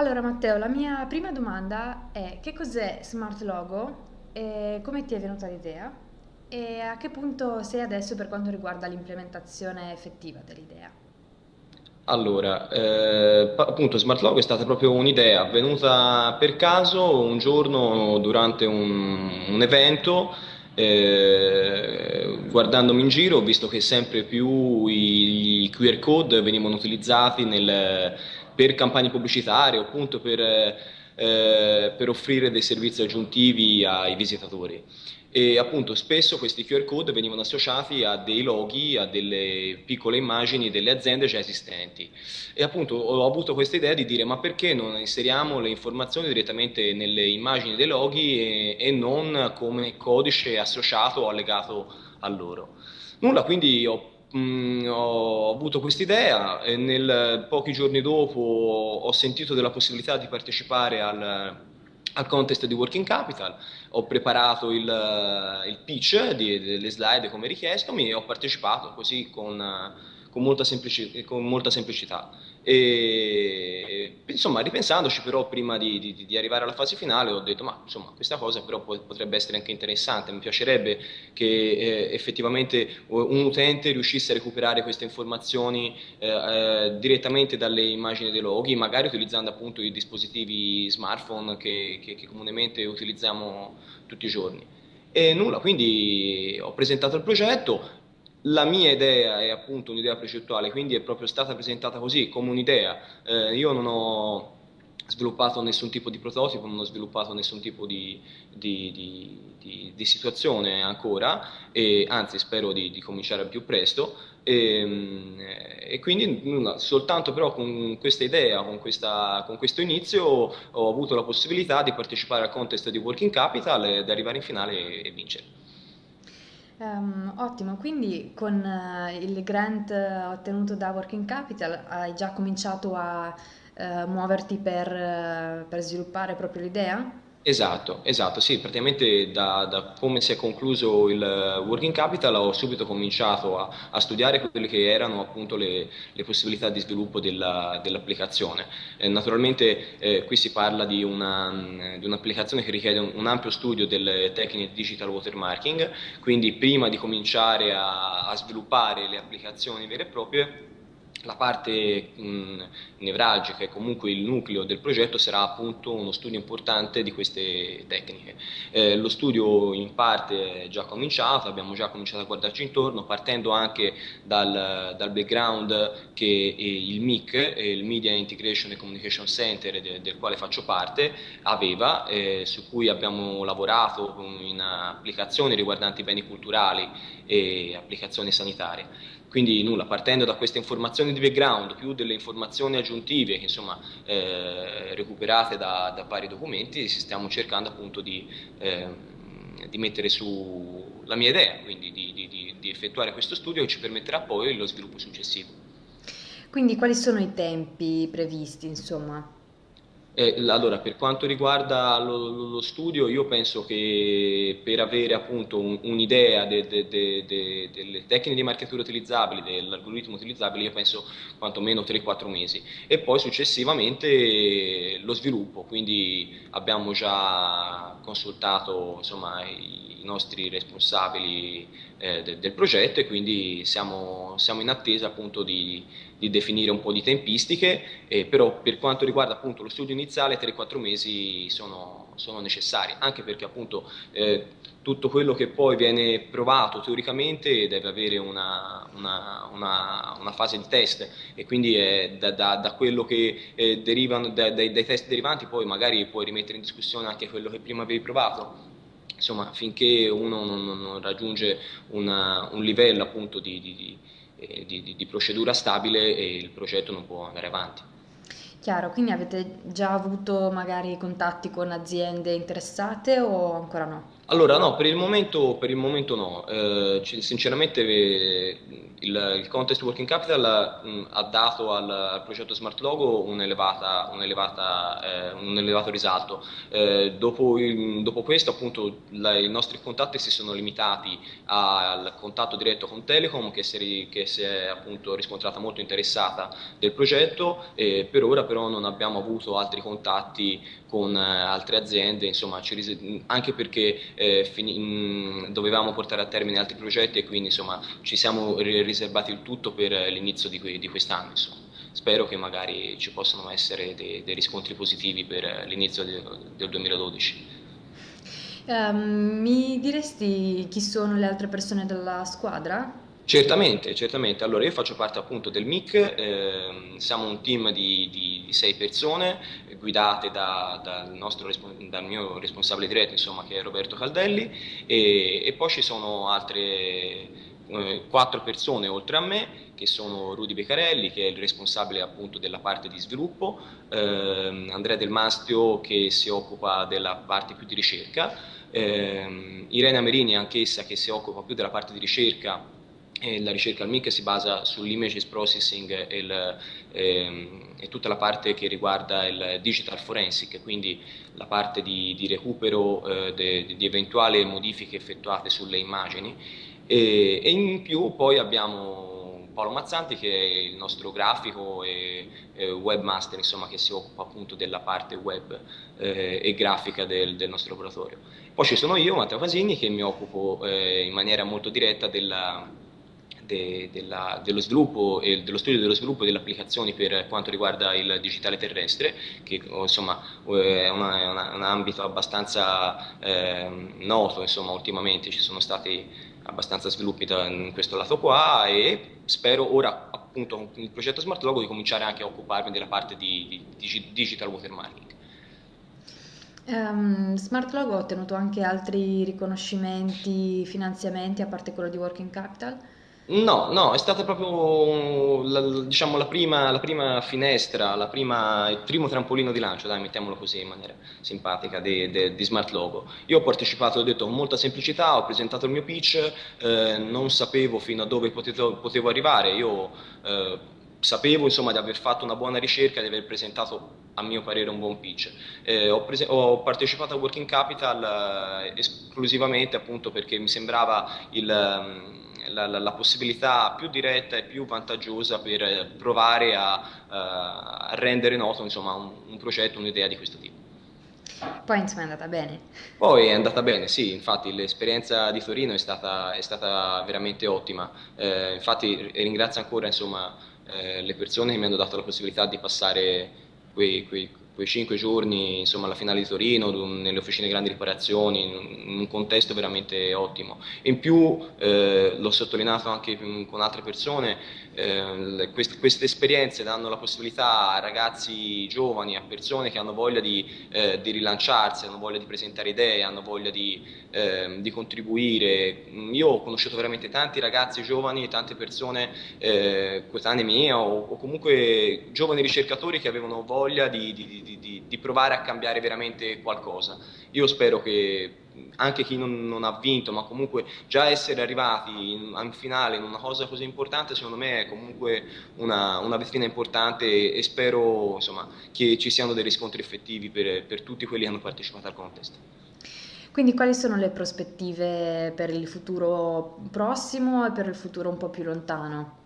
Allora Matteo, la mia prima domanda è che cos'è Smart Logo e come ti è venuta l'idea e a che punto sei adesso per quanto riguarda l'implementazione effettiva dell'idea? Allora, eh, appunto, Smart Logo è stata proprio un'idea venuta per caso un giorno durante un, un evento, eh, guardandomi in giro, ho visto che sempre più i, i QR code venivano utilizzati nel- per campagne pubblicitarie o appunto per, eh, per offrire dei servizi aggiuntivi ai visitatori. E appunto spesso questi QR code venivano associati a dei loghi, a delle piccole immagini delle aziende già esistenti. E appunto ho avuto questa idea di dire ma perché non inseriamo le informazioni direttamente nelle immagini dei loghi e, e non come codice associato o allegato a loro. Nulla, quindi ho Mm, ho avuto quest'idea e nel, pochi giorni dopo ho sentito della possibilità di partecipare al, al contest di Working Capital, ho preparato il, il pitch di, delle slide come richiesto e ho partecipato così con, con, molta, semplici, con molta semplicità. E, insomma, ripensandoci però prima di, di, di, arrivare alla fase finale ho detto ma insomma questa cosa però potrebbe essere anche interessante, mi piacerebbe che eh, effettivamente un utente riuscisse a recuperare queste informazioni eh, eh, direttamente dalle immagini dei loghi, magari utilizzando appunto i dispositivi smartphone che, che, che comunemente utilizziamo tutti i giorni. E nulla, quindi ho presentato il progetto, la mia idea è appunto un'idea precettuale, quindi è proprio stata presentata così, come un'idea. Eh, io non ho sviluppato nessun tipo di prototipo, non ho sviluppato nessun tipo di, di, di, di situazione ancora, e anzi spero di, cominciare al più presto. E, e quindi nulla, soltanto però con questa idea, con, questa, con, questo inizio, ho avuto la possibilità di partecipare al contest di Working Capital ed arrivare in finale e, e vincere. Um, ottimo, quindi con uh, il grant uh, ottenuto da Working Capital hai già cominciato a uh, muoverti per, per sviluppare proprio l'idea? Esatto, esatto, sì, praticamente da, da, come si è concluso il Working Capital ho subito cominciato a, a studiare quelle che erano appunto le, le possibilità di sviluppo della, dell'applicazione. Eh, naturalmente eh, qui si parla di, una, di, un'applicazione che richiede un, un, ampio studio delle tecniche di digital watermarking, quindi prima di cominciare a, a sviluppare le applicazioni vere e proprie la parte mh, nevralgica e comunque il nucleo del progetto sarà appunto uno studio importante di queste tecniche. Eh, lo studio in parte è già cominciato, abbiamo già cominciato a guardarci intorno, partendo anche dal, dal background che il MIC, il Media Integration and Communication Center, de, del quale faccio parte, aveva, eh, su cui abbiamo lavorato in applicazioni riguardanti beni culturali e applicazioni sanitarie. Quindi nulla, partendo da queste informazioni di background, più delle informazioni aggiuntive che insomma eh, recuperate da, da, vari documenti, stiamo cercando appunto di, eh, di, mettere su la mia idea, quindi di, di, di effettuare questo studio che ci permetterà poi lo sviluppo successivo. Quindi quali sono i tempi previsti, insomma? Eh, allora, per quanto riguarda lo, lo, studio, io penso che per avere appunto un, un'idea de, de, de, delle tecniche di marchiatura utilizzabili, dell'algoritmo utilizzabile, io penso quantomeno 3-4 mesi. E poi successivamente lo sviluppo, quindi abbiamo già consultato insomma, i nostri responsabili eh, de, del progetto e quindi siamo, siamo in attesa appunto di, di, definire un po' di tempistiche, eh, però per quanto riguarda appunto lo studio iniziale 3-4 mesi sono, sono, necessari, anche perché appunto eh, tutto quello che poi viene provato teoricamente deve avere una, una, una, una fase di test e quindi da, da, da, quello che eh, derivano da, dai, dai test derivanti poi magari puoi rimettere in discussione anche quello che prima avevi provato insomma, finché uno non, non raggiunge una, un livello appunto di, di, eh, di, di, procedura stabile il progetto non può andare avanti. Chiaro, quindi avete già avuto magari contatti con aziende interessate o ancora no? Allora, no, per il momento, per il momento no. Eh, sinceramente eh, il, il, Contest Working Capital mh, ha dato al, al, progetto Smart Logo un, elevata, eh, un elevato risalto. Eh, dopo, il, dopo, questo, appunto, la, i nostri contatti si sono limitati al contatto diretto con Telecom, che si, che si è appunto riscontrata molto interessata del progetto, e per ora però non abbiamo avuto altri contatti con eh, altre aziende, insomma, anche perché eh, mh, dovevamo portare a termine altri progetti e quindi insomma, ci siamo riservati il tutto per l'inizio di, di quest'anno. Spero che magari ci possano essere dei, dei riscontri positivi per l'inizio del 2012. Um, ehm, mi diresti chi sono le altre persone della squadra? Certamente, certamente. Allora, io faccio parte appunto del MIC, eh, siamo un team di, di, di sei persone guidate da, dal, nostro, dal, mio responsabile diretto, insomma, che è Roberto Caldelli, e, e poi ci sono altre eh, quattro persone oltre a me, che sono Rudy Beccarelli, che è il responsabile appunto della parte di sviluppo, eh, Andrea Del Mastio, che si occupa della parte più di ricerca, eh, Irene Merini, anch'essa, che si occupa più della parte di ricerca e la ricerca al MIC si basa sull'images processing e, il, ehm, e, tutta la parte che riguarda il digital forensic, quindi la parte di, di recupero eh, di eventuali modifiche effettuate sulle immagini e, e, in più poi abbiamo Paolo Mazzanti che è il nostro grafico e, e webmaster insomma, che si occupa appunto della parte web eh, e grafica del, del, nostro laboratorio. Poi ci sono io, Matteo Casini, che mi occupo eh, in maniera molto diretta della de, della, dello sviluppo e dello studio dello sviluppo delle applicazioni per quanto riguarda il digitale terrestre, che insomma è, una, è una, un ambito abbastanza eh, noto, insomma ultimamente ci sono stati abbastanza sviluppi in questo lato qua e spero ora appunto con il progetto Smart Logo di cominciare anche a occuparmi della parte di, di digital watermarking. Um, Smart Logo ha ottenuto anche altri riconoscimenti, finanziamenti a parte quello di Working Capital? No, no, è stata proprio la, diciamo, la, prima, la prima finestra, la prima, il primo trampolino di lancio, dai, mettiamolo così in maniera simpatica, di, di, di Smart Logo. Io ho partecipato, ho detto, con molta semplicità, ho presentato il mio pitch, eh, non sapevo fino a dove potevo, potevo arrivare, io eh, sapevo insomma, di aver fatto una buona ricerca, di aver presentato a mio parere un buon pitch. Eh, ho, ho, partecipato a Working Capital eh, esclusivamente appunto perché mi sembrava il... Um, la, la, la, possibilità più diretta e più vantaggiosa per provare a, uh, a rendere noto insomma, un, un progetto, un'idea di questo tipo. Poi insomma è andata bene. Poi è andata bene, sì, infatti l'esperienza di Torino è stata, è stata veramente ottima, eh, infatti ringrazio ancora insomma, eh, le persone che mi hanno dato la possibilità di passare quei, quei quei cinque giorni insomma, alla finale di Torino, nelle officine grandi riparazioni, in un contesto veramente ottimo. In più, eh, l'ho sottolineato anche con altre persone, eh, queste, queste, esperienze danno la possibilità a ragazzi giovani, a persone che hanno voglia di, eh, di rilanciarsi, hanno voglia di presentare idee, hanno voglia di, ehm, di, contribuire. Io ho conosciuto veramente tanti ragazzi giovani, tante persone eh, coetanee mie o, o, comunque giovani ricercatori che avevano voglia di, di di, di, di, provare a cambiare veramente qualcosa. Io spero che anche chi non, non ha vinto, ma comunque già essere arrivati in, in, finale in una cosa così importante, secondo me è comunque una, una vetrina importante e, spero insomma, che ci siano dei riscontri effettivi per, per tutti quelli che hanno partecipato al contest. Quindi quali sono le prospettive per il futuro prossimo e per il futuro un po' più lontano?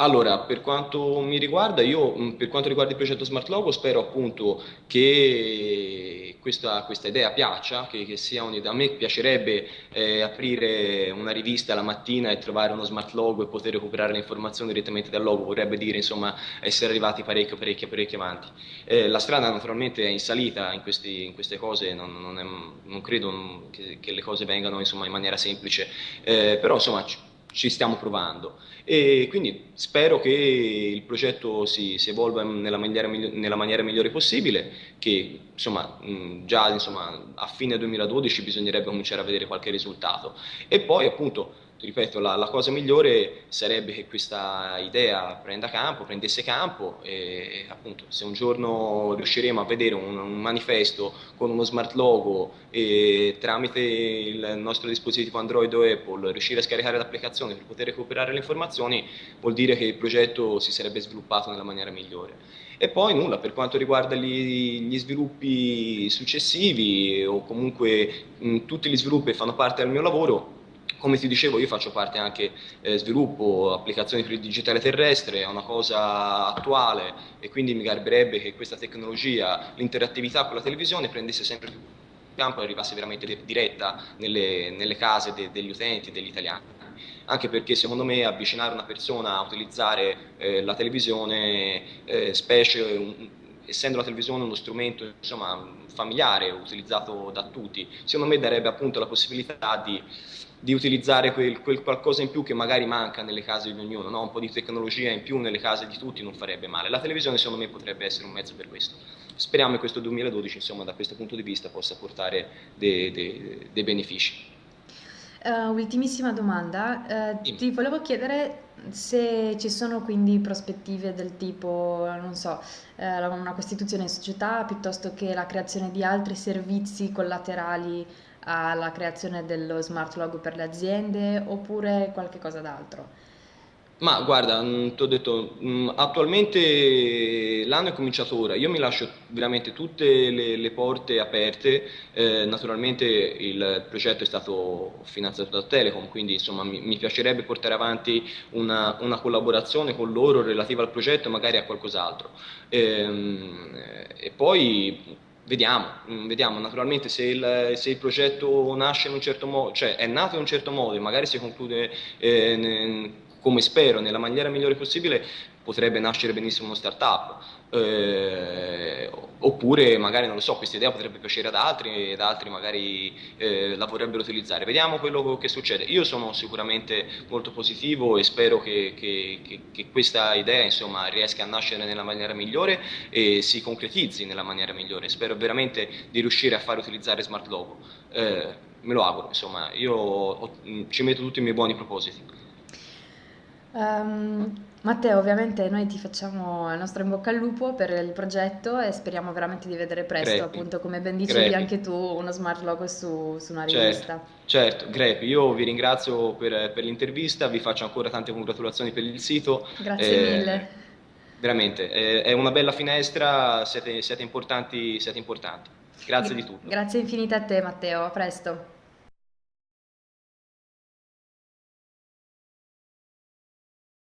Allora, per quanto mi riguarda, io mm, per quanto riguarda il progetto Smart Logo spero appunto che questa, questa idea piaccia, che, che sia un'idea. A me piacerebbe eh, aprire una rivista la mattina e trovare uno Smart Logo e poter recuperare le informazioni direttamente dal logo, vorrebbe dire insomma essere arrivati parecchio, parecchio, parecchio avanti. Eh, la strada naturalmente è in salita in, questi, in queste cose, non, non, è, non credo che, che, le cose vengano insomma, in maniera semplice, eh, però insomma ci stiamo provando. E quindi spero che il progetto si, si evolva nella maniera, nella maniera, migliore possibile, che insomma, già insomma, a fine 2012 bisognerebbe cominciare a vedere qualche risultato. E poi appunto ripeto, la, la, cosa migliore sarebbe che questa idea prenda campo, prendesse campo e appunto se un giorno riusciremo a vedere un, un manifesto con uno smart logo e tramite il nostro dispositivo Android o Apple riuscire a scaricare l'applicazione per poter recuperare le informazioni, vuol dire che il progetto si sarebbe sviluppato nella maniera migliore. E poi nulla, per quanto riguarda gli, gli sviluppi successivi o comunque mh, tutti gli sviluppi che fanno parte del mio lavoro, come ti dicevo, io faccio parte anche eh, sviluppo applicazioni per il digitale terrestre, è una cosa attuale e quindi mi garberebbe che questa tecnologia, l'interattività con la televisione prendesse sempre più campo e arrivasse veramente diretta nelle, nelle case de, degli utenti, degli italiani. Anche perché secondo me avvicinare una persona a utilizzare eh, la televisione, eh, specie un, essendo la televisione uno strumento insomma, familiare, utilizzato da tutti, secondo me darebbe appunto la possibilità di di utilizzare quel, quel, qualcosa in più che magari manca nelle case di ognuno, no? un po' di tecnologia in più nelle case di tutti non farebbe male. La televisione secondo me potrebbe essere un mezzo per questo. Speriamo che questo 2012 insomma, da questo punto di vista possa portare dei, dei, dei benefici. Uh, ultimissima domanda, uh, ti volevo chiedere se ci sono quindi prospettive del tipo, non so, uh, una costituzione in società piuttosto che la creazione di altri servizi collaterali alla creazione dello smart logo per le aziende oppure qualche cosa d'altro? Ma guarda, mm, ti ho detto, mm, attualmente l'anno è cominciato ora, io mi lascio veramente tutte le, le porte aperte, eh, naturalmente il progetto è stato finanziato da Telecom, quindi insomma mi, mi piacerebbe portare avanti una, una, collaborazione con loro relativa al progetto magari a qualcos'altro. Ehm, e poi Vediamo, mm, vediamo, naturalmente se il, se il, progetto nasce in un certo modo, cioè è nato in un certo modo e magari si conclude eh, come spero, nella maniera migliore possibile, potrebbe nascere benissimo uno startup. Eh, oppure magari non lo so, questa idea potrebbe piacere ad altri ed altri magari eh, la vorrebbero utilizzare. Vediamo quello che succede. Io sono sicuramente molto positivo e spero che, che, che, che questa idea insomma, riesca a nascere nella maniera migliore e si concretizzi nella maniera migliore. Spero veramente di riuscire a far utilizzare Smart Logo. Eh, me lo auguro, insomma, io ho, ci metto tutti i miei buoni propositi. Um, Matteo, ovviamente noi ti facciamo il nostro in bocca al lupo per il progetto e speriamo veramente di vedere presto, Grepi. appunto, come ben dicevi Grepi. anche tu, uno smart logo su, su una certo, rivista. Certo, certo. Grepi, io vi ringrazio per, per, l'intervista, vi faccio ancora tante congratulazioni per il sito. Grazie eh, mille. Veramente, eh, è una bella finestra, siete, siete, importanti, siete importanti. Grazie di tutto. Grazie infinite a te Matteo, a presto.